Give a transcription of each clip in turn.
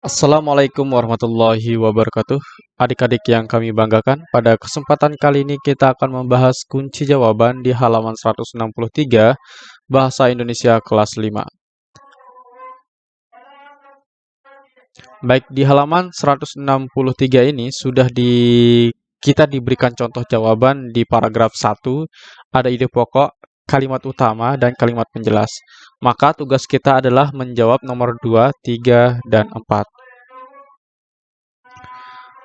Assalamualaikum warahmatullahi wabarakatuh. Adik-adik yang kami banggakan, pada kesempatan kali ini kita akan membahas kunci jawaban di halaman 163 Bahasa Indonesia kelas 5. Baik, di halaman 163 ini sudah di kita diberikan contoh jawaban di paragraf 1, ada ide pokok, kalimat utama, dan kalimat penjelas. Maka tugas kita adalah menjawab nomor 2, 3, dan 4.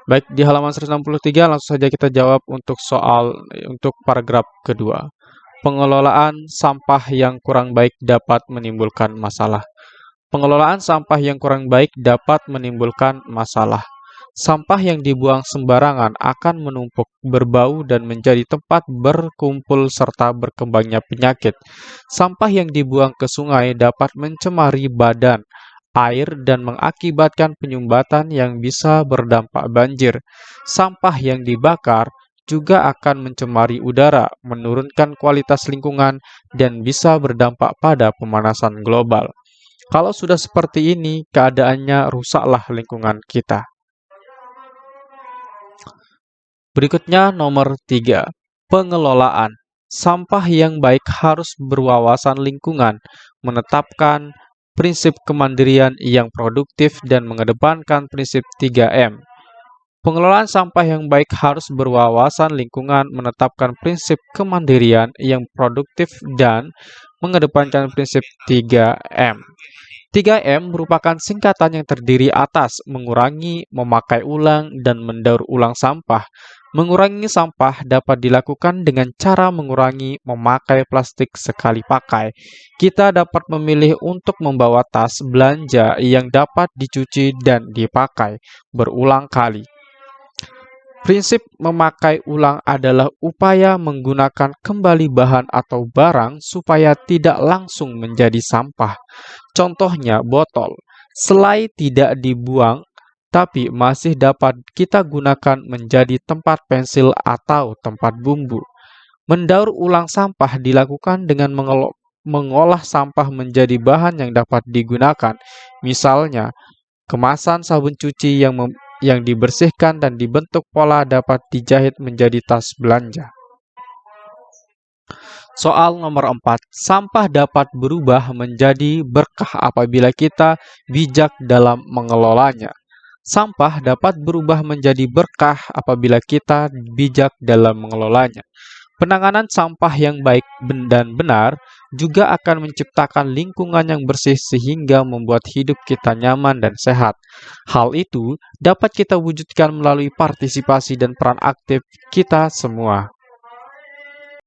Baik, di halaman 163 langsung saja kita jawab untuk soal untuk paragraf kedua. Pengelolaan sampah yang kurang baik dapat menimbulkan masalah. Pengelolaan sampah yang kurang baik dapat menimbulkan masalah. Sampah yang dibuang sembarangan akan menumpuk, berbau, dan menjadi tempat berkumpul serta berkembangnya penyakit. Sampah yang dibuang ke sungai dapat mencemari badan, air, dan mengakibatkan penyumbatan yang bisa berdampak banjir. Sampah yang dibakar juga akan mencemari udara, menurunkan kualitas lingkungan, dan bisa berdampak pada pemanasan global. Kalau sudah seperti ini, keadaannya rusaklah lingkungan kita. Berikutnya nomor tiga, pengelolaan. Sampah yang baik harus berwawasan lingkungan, menetapkan prinsip kemandirian yang produktif dan mengedepankan prinsip 3M. Pengelolaan sampah yang baik harus berwawasan lingkungan, menetapkan prinsip kemandirian yang produktif dan mengedepankan prinsip 3M. 3M merupakan singkatan yang terdiri atas mengurangi, memakai ulang, dan mendaur ulang sampah. Mengurangi sampah dapat dilakukan dengan cara mengurangi memakai plastik sekali pakai. Kita dapat memilih untuk membawa tas belanja yang dapat dicuci dan dipakai berulang kali. Prinsip memakai ulang adalah upaya menggunakan kembali bahan atau barang supaya tidak langsung menjadi sampah. Contohnya botol. Selai tidak dibuang tapi masih dapat kita gunakan menjadi tempat pensil atau tempat bumbu. Mendaur ulang sampah dilakukan dengan mengolah sampah menjadi bahan yang dapat digunakan. Misalnya, kemasan sabun cuci yang yang dibersihkan dan dibentuk pola dapat dijahit menjadi tas belanja. Soal nomor 4, sampah dapat berubah menjadi berkah apabila kita bijak dalam mengelolanya. Sampah dapat berubah menjadi berkah apabila kita bijak dalam mengelolanya. Penanganan sampah yang baik dan benar juga akan menciptakan lingkungan yang bersih sehingga membuat hidup kita nyaman dan sehat. Hal itu dapat kita wujudkan melalui partisipasi dan peran aktif kita semua.